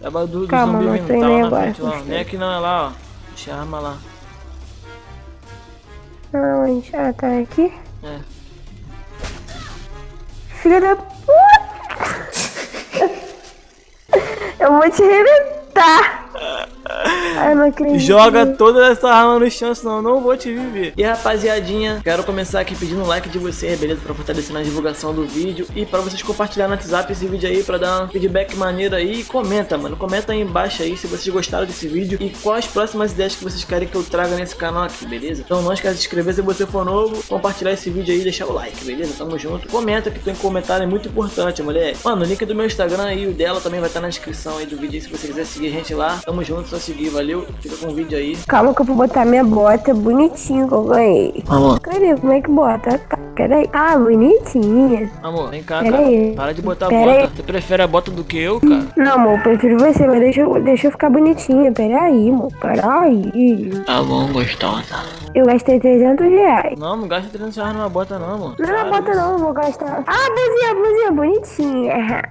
Leva do, do Calma, zumbi não vindo, tô tá lá agora. frente, lá. Nem aqui não, é lá, ó. Deixa a arma lá. Aonde? Ah, tá aqui. É. Filha da puta! Eu vou te arrebentar! Acredito. Joga toda essa arma no chão, senão eu não vou te viver. E rapaziadinha, quero começar aqui pedindo um like de vocês, beleza? Pra fortalecer na divulgação do vídeo e pra vocês compartilharem no WhatsApp esse vídeo aí, pra dar um feedback maneiro aí. E comenta, mano, comenta aí embaixo aí se vocês gostaram desse vídeo e quais próximas ideias que vocês querem que eu traga nesse canal aqui, beleza? Então não esquece de se inscrever se você for novo, compartilhar esse vídeo aí e deixar o like, beleza? Tamo junto. Comenta que tem comentário, é muito importante, mulher. Mano, o link do meu Instagram e o dela também vai estar na descrição aí do vídeo aí, se você quiser seguir a gente lá. Tamo junto, só seguir, valeu? Fica com o vídeo aí. Calma que eu vou botar minha bota bonitinho que eu ganhei. Amor, Cadê? Como é que bota? Tá, peraí. Ah, bonitinha. amor, vem cá, Pera cara. aí. Para de botar a Pera bota. aí. Você prefere a bota do que eu, cara? Não, amor, eu prefiro você, mas deixa, eu- deixa eu ficar bonitinha. Peraí, amor, peraí. Tá bom, gostosa. Eu gastei 300 reais. Não, não gasta 300 reais numa bota não, amor. Não, Para não bota não, eu vou gastar. Ah, blusinha, blusinha, bonitinha.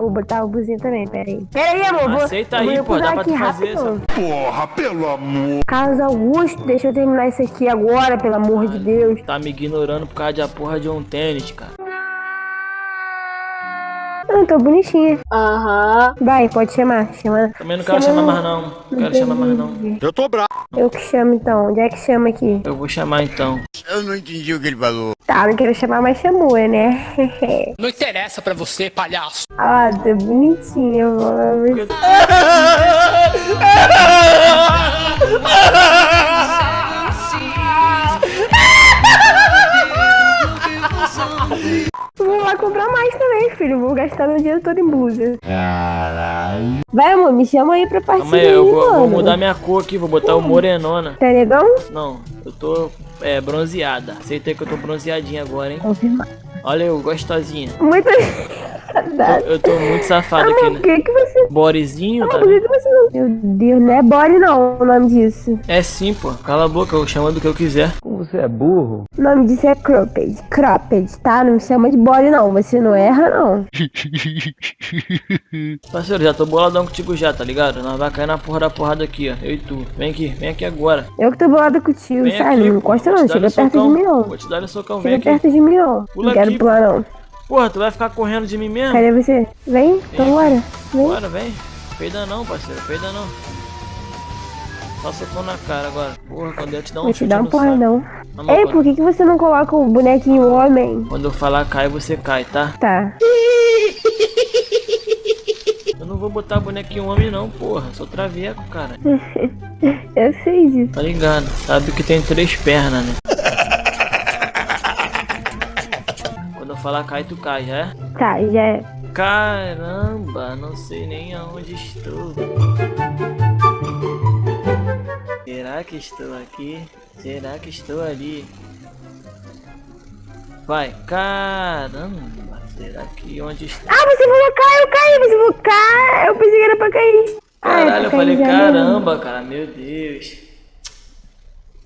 Vou botar o blusinha também, peraí. Peraí, amor, vou... Aceita aí, pô, dá pra aqui tu fazer rapidão. Porra, pelo amor. Carlos Augusto, deixa eu terminar isso aqui agora, pelo amor de Deus. Tá me ignorando por causa de a porra de um tênis, cara. Ah, tô bonitinha. Aham. Vai, pode chamar, chama. Também não quero Chama- chamar mais não. Não quero chamar mais não. Eu tô bravo. Eu que chamo então. Onde é que chama aqui? Eu vou chamar então. Eu não entendi o que ele falou. Tá, não quero chamar, mas chamou, né? Não interessa pra você, palhaço. ah, tô bonitinha, mano. Vou lá comprar mais também, filho. Vou gastar meu dinheiro todo em blusa. Caralho. Vai, amor, me chama aí pra partir Calma aí, eu vou, mano. vou mudar minha cor aqui, vou botar o morenona. Tá legal? Não, eu tô é, bronzeada. Aceitei que eu tô bronzeadinha agora, hein? Confirma. Olha eu, gostosinha. Muito... Eu, eu tô muito safado aqui, Amor, né? por que que você... Borezinho, tá Por que que você não... Meu Deus, não é body não o nome disso. É sim, pô. Cala a boca, eu chamo do que eu quiser. O nome disso é cropped. Cropped, tá? Não me chama de body não. Você não erra, não. Parceiro, já tô boladão contigo já, tá ligado? Nós vai cair na porra da porrada aqui, ó. Eu e tu. Vem aqui, vem aqui agora. Eu que tô bolada contigo, Vem aqui, não pô. encosta não. Chega perto de mim não. Vou te dar um socão, vem Chega aqui. perto de mim não. Pula Não quero aqui, pular não. Porra, tu vai ficar correndo de mim mesmo? Cadê você? Vem, então bora. Vem. Bora, vem. Peida não, parceiro, peida não. Só socão na cara agora. Porra, quando eu te dar um Vou te dar um porradão. Amor, Ei, por que, que você não coloca o bonequinho homem? Quando eu falar cai, você cai, tá? Tá. Eu não vou botar bonequinho homem não, porra. Sou traveco, cara. Eu sei disso. Tá ligado? Sabe que tem três pernas, né? Quando eu falar cai, tu cai, já é? Tá, já é. Caramba, não sei nem aonde estou. Que estou aqui? Será que estou ali? Vai, caramba, será que onde estou? Ah, você falou cair, eu caí, você falou cair. Eu pensei que era pra cair. Ah, é Caralho, eu pra falei mesmo. caramba, cara, meu Deus.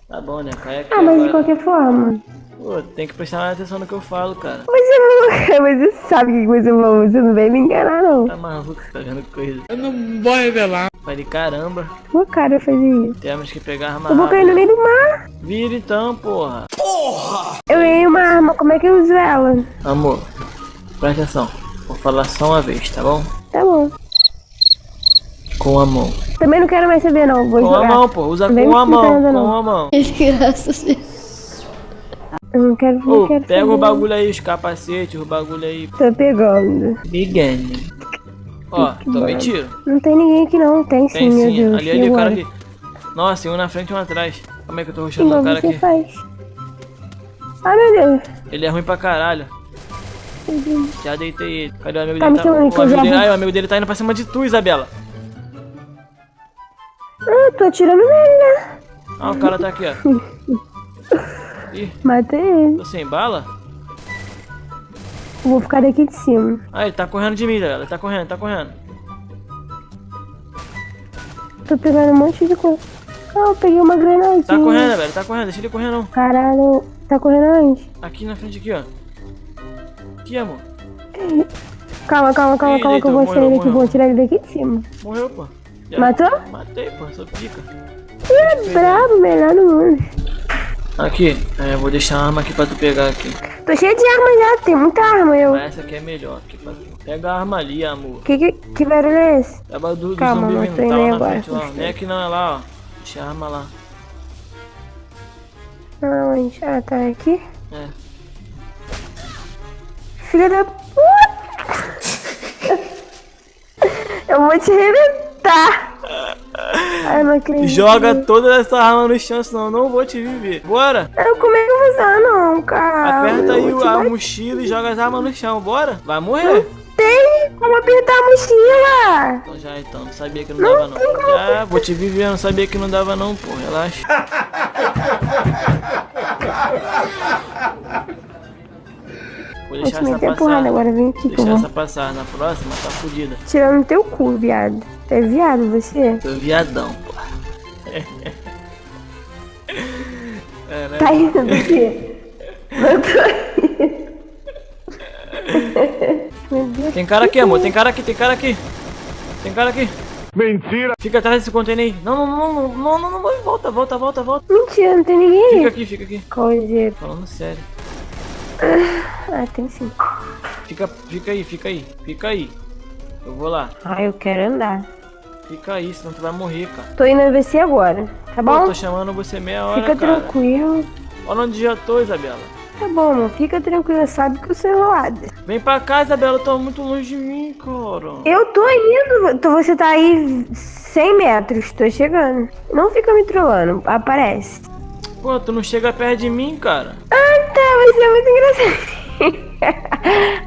Tá bom, né? Cai aqui Ah, mas de agora. qualquer forma. Pô, tem que prestar mais atenção no que eu falo, cara. Você não. Você sabe que você falou. Você não vem me enganar, não. Tá maluco, tá vendo coisa. Eu não vou revelar. Falei, caramba, Tua cara eu fazer isso. temos que pegar arma Eu vou cair no meio do mar. Vira então, porra. Eu ganhei uma arma, como é que eu uso ela? Amor, presta atenção. Vou falar só uma vez, tá bom? Tá bom. Com a mão. Também não quero mais saber, não. Vou Com jogar. a mão, pô. Usa com a mão. Com não. a mão. Eu não quero, não Ô, quero pega saber. o bagulho aí, os capacetes, o bagulho aí. Tô pegando. Bigane. Ó, tome tiro. Não tem ninguém aqui, não. Tem sim, Tem meu sim. Deus. Ali, ali, o cara ali. Nossa, um na frente e um atrás. Como é que eu tô Igual o cara aqui? faz. Ah, meu Deus. Ele é ruim pra caralho. Já deitei ele. Cadê o amigo Tá dele? me chamando o que amigo dele... Ai, o amigo dele tá indo pra cima de tu, Isabela. Ah, tô atirando nele, né? Ah, o cara tá aqui, ó. Ih, Matei ele. tô sem bala? Vou ficar daqui de cima. Ah, ele tá correndo de mim, Isabela. Ele tá correndo, tá correndo. Tô pegando um monte de coisa. Ah, eu peguei uma granadinha. Tá correndo, velho. Tá correndo. Deixa ele correr, não. Caralho. Tá correndo onde? Aqui na frente, aqui, ó. Aqui, amor. Calma, calma, calma, Ih, calma, que eu vou deitou, tirar ele daqui. Vou tirar ele daqui de cima. Morreu, pô. Já- Matou? Matei, pô, sou pica. Ih, brabo, melhor do mundo. Aqui, é, vou deixar a arma aqui pra tu pegar aqui. Tô cheio de arma já, tem muita arma eu. Mas essa aqui é melhor aqui pra tu. Pega a arma ali, amor. Que, que, que barulho é esse? Tava do, do Calma, zumbi não vindo, tá lá na agora, frente lá. Nem aqui não, é lá, ó. Deixa a arma lá. Aonde? Ah, tá aqui. É. Filha da puta! Eu vou te arrebentar! Não acredito. Joga toda essa arma no chão, senão eu não vou te viver. Bora! Eu, como é que eu vou usar, não, cara? Aperta aí vou a bater. mochila e joga as armas no chão, bora? Vai morrer! Tem como apertar a mochila! Então já então, não sabia que não dava não. Já, vou te viver, não sabia que não dava não, pô, relaxa. Vou Vou deixar te essa porrada agora, vem aqui Deixar vou. essa passar, na próxima tá fodida. Tirando teu cu, viado. É viado você? Tô viadão, pô. É, Tá indo do quê? Tem cara aqui, amor, tem cara aqui, tem cara aqui. Tem cara aqui. Mentira. Fica atrás desse container aí. Não, não, não, não, não, não, não, não, volta, volta, volta, volta. Mentira, não tem ninguém Fica aqui, fica aqui. Coisa. Falando sério. Ah, tem sim. Fica, fica aí, fica aí, fica aí. Eu vou lá. Ah, eu quero andar. Fica aí, senão tu vai morrer, cara. Tô indo a você agora, tá Pô, bom? tô chamando você meia hora, Fica cara. tranquilo. Olha onde já tô, Isabela. Tá bom, amor. Fica tranquilo. Sabe que eu sou enrolada. Vem pra cá, Isabela, tô muito longe de mim, cara. Eu tô indo. Você tá aí 100 metros. Tô chegando. Não fica me trollando. Aparece. Pô, tu não chega perto de mim, cara. Ah, tá. Você é muito engraçado.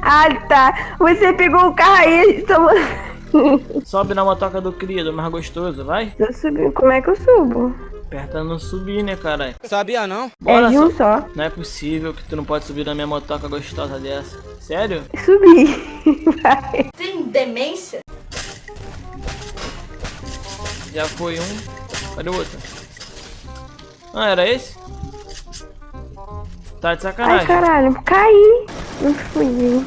ah, tá. Você pegou o carro aí. Tomou... Sobe na motoca do cria, do mais gostoso, vai. Tô subindo. Como é que eu subo? Aperta não subir, né, caralho? Sabia não? Bora é de um só. Não é possível que tu não pode subir na minha motoca gostosa dessa. Sério? Subi. Vai. Tem demência? Já foi um. Cadê o outro? Ah, era esse? Tá de Ai, sacanagem. caralho. Caí. Não fui.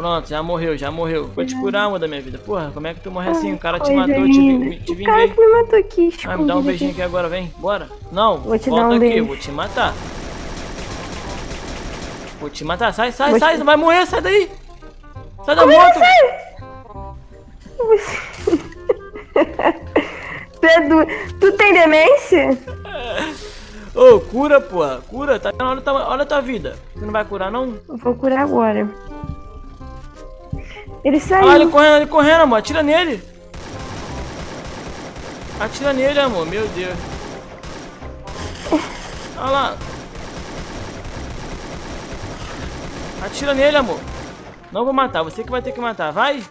Pronto, já morreu, já morreu. Vou te curar, amor da minha vida. Porra, como é que tu morre assim? O cara te Coisa matou, te, vi- te O cara vinguei. que me matou aqui. Ah, me dá um escondido beijinho aqui. agora, vem. Bora. Não, Vou te volta dar um aqui, beijo. vou te matar. Vou te matar. Sai, sai, Vou sai, te- não vai morrer, sai daí. Sai da Como é moto. que sai? Pedro, tu tem demência? Ô, cura, porra. Cura, tá olha tua, olha a tua vida. Você não vai curar, não? Eu vou curar agora. Ele saiu. Olha ele correndo, ele correndo, amor. Atira nele. Atira nele, amor. Meu Deus. Olha lá. Atira nele, amor. Não vou matar. Você que vai ter que matar. Vai.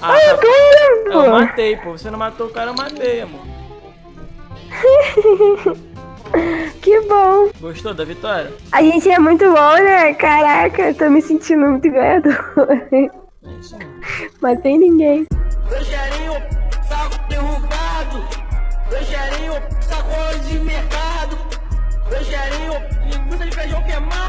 Ah, Ai, eu tá- eu pô. matei, pô. Você não matou o cara, eu matei, amor. Que bom. Gostou da vitória? A gente é muito bom, né? Caraca, eu tô me sentindo muito ganhador. É isso aí. Matei ninguém. Rogerinho, saco derrubado. Rogerinho, sacola de mercado. Rogerinho, linguiça de feijão queimado.